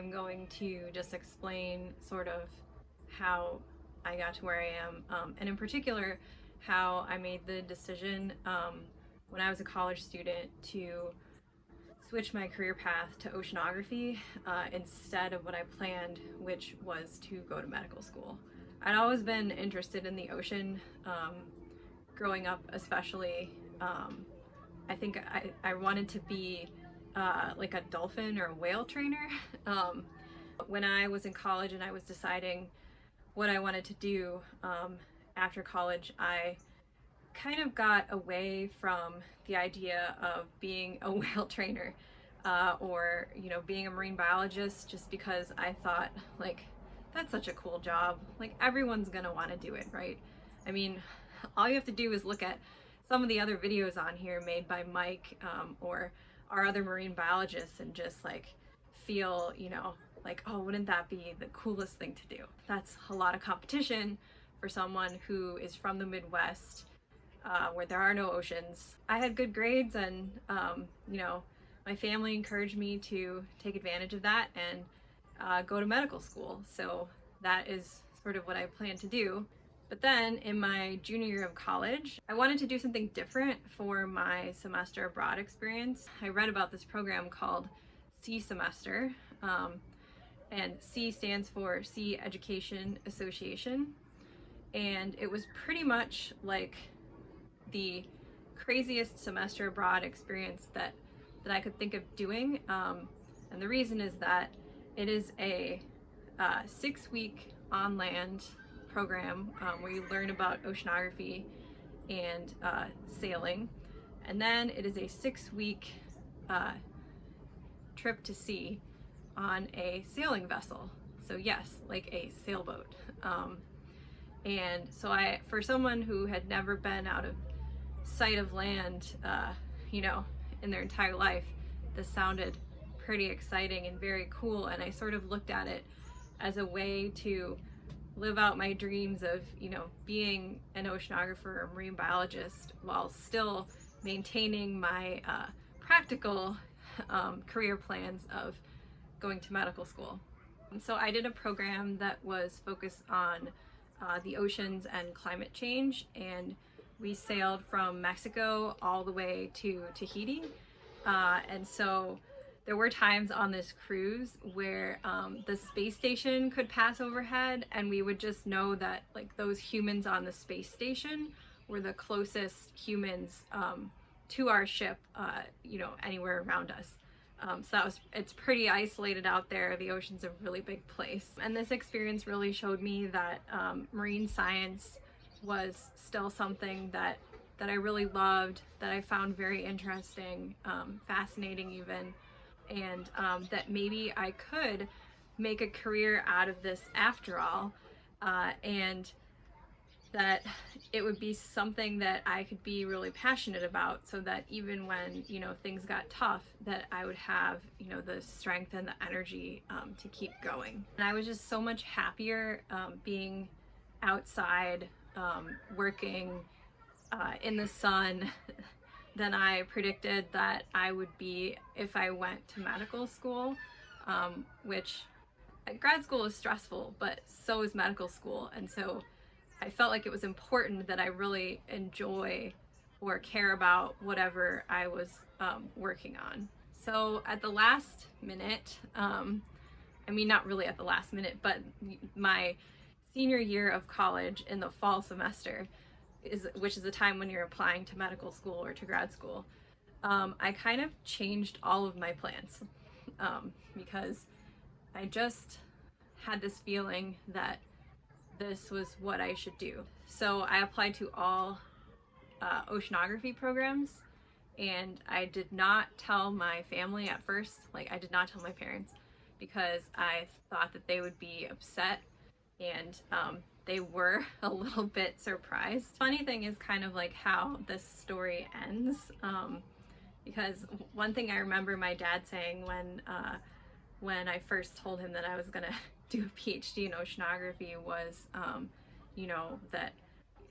I'm going to just explain sort of how I got to where I am, um, and in particular, how I made the decision um, when I was a college student to switch my career path to oceanography uh, instead of what I planned, which was to go to medical school. I'd always been interested in the ocean, um, growing up especially. Um, I think I, I wanted to be uh, like a dolphin or a whale trainer. Um, when I was in college and I was deciding what I wanted to do um, after college, I kind of got away from the idea of being a whale trainer uh, or you know being a marine biologist just because I thought like that's such a cool job like everyone's gonna want to do it right I mean all you have to do is look at some of the other videos on here made by Mike um, or our other marine biologists and just like feel you know like oh wouldn't that be the coolest thing to do that's a lot of competition for someone who is from the Midwest uh, where there are no oceans. I had good grades and, um, you know, my family encouraged me to take advantage of that and uh, go to medical school. So that is sort of what I plan to do. But then in my junior year of college, I wanted to do something different for my semester abroad experience. I read about this program called SEA Semester, um, and SEA stands for Sea Education Association. And it was pretty much like the craziest semester abroad experience that that I could think of doing. Um, and the reason is that it is a uh, six week on land program um, where you learn about oceanography and uh, sailing. And then it is a six week uh, trip to sea on a sailing vessel. So yes, like a sailboat. Um, and so I, for someone who had never been out of sight of land, uh, you know, in their entire life, this sounded pretty exciting and very cool. And I sort of looked at it as a way to live out my dreams of, you know, being an oceanographer or marine biologist while still maintaining my uh, practical um, career plans of going to medical school. So I did a program that was focused on uh, the oceans and climate change and we sailed from Mexico all the way to Tahiti. Uh, and so there were times on this cruise where um, the space station could pass overhead and we would just know that like those humans on the space station were the closest humans um, to our ship, uh, you know, anywhere around us. Um, so that was, it's pretty isolated out there. The ocean's a really big place. And this experience really showed me that um, marine science was still something that that I really loved, that I found very interesting, um, fascinating even, and um, that maybe I could make a career out of this after all, uh, and that it would be something that I could be really passionate about so that even when, you know, things got tough, that I would have, you know, the strength and the energy um, to keep going. And I was just so much happier um, being outside um, working uh, in the sun than I predicted that I would be if I went to medical school, um, which uh, grad school is stressful, but so is medical school. And so I felt like it was important that I really enjoy or care about whatever I was um, working on. So at the last minute, um, I mean, not really at the last minute, but my senior year of college in the fall semester, is which is the time when you're applying to medical school or to grad school, um, I kind of changed all of my plans um, because I just had this feeling that this was what I should do. So I applied to all uh, oceanography programs and I did not tell my family at first, like I did not tell my parents because I thought that they would be upset and um, they were a little bit surprised. Funny thing is kind of like how this story ends um, because one thing I remember my dad saying when uh, when I first told him that I was gonna do a PhD in oceanography was um, you know that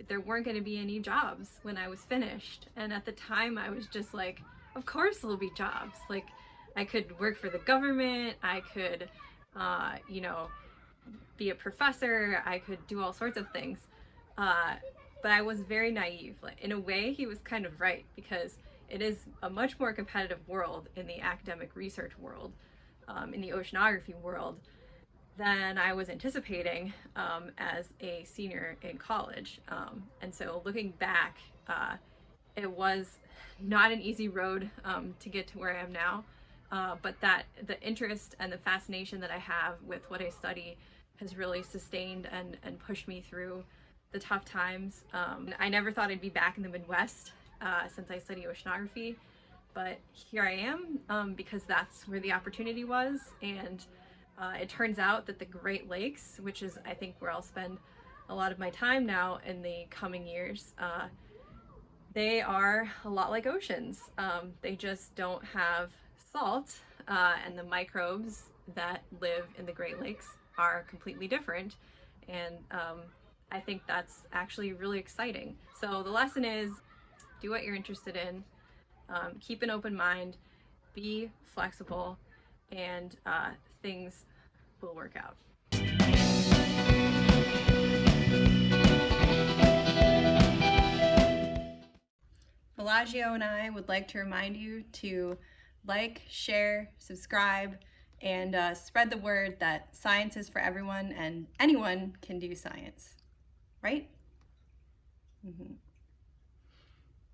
there weren't going to be any jobs when I was finished and at the time I was just like of course there'll be jobs like I could work for the government I could uh, you know, be a professor. I could do all sorts of things. Uh, but I was very naive. Like, in a way, he was kind of right because it is a much more competitive world in the academic research world, um, in the oceanography world, than I was anticipating um, as a senior in college. Um, and so looking back, uh, it was not an easy road um, to get to where I am now. Uh, but that the interest and the fascination that I have with what I study has really sustained and, and pushed me through the tough times. Um, I never thought I'd be back in the Midwest uh, since I study oceanography, but here I am um, because that's where the opportunity was. And uh, it turns out that the Great Lakes, which is I think where I'll spend a lot of my time now in the coming years, uh, they are a lot like oceans. Um, they just don't have salt uh, and the microbes that live in the Great Lakes are completely different. And um, I think that's actually really exciting. So the lesson is do what you're interested in, um, keep an open mind, be flexible, and uh, things will work out. Bellagio and I would like to remind you to like, share, subscribe, and uh, spread the word that science is for everyone and anyone can do science, right? Mm -hmm.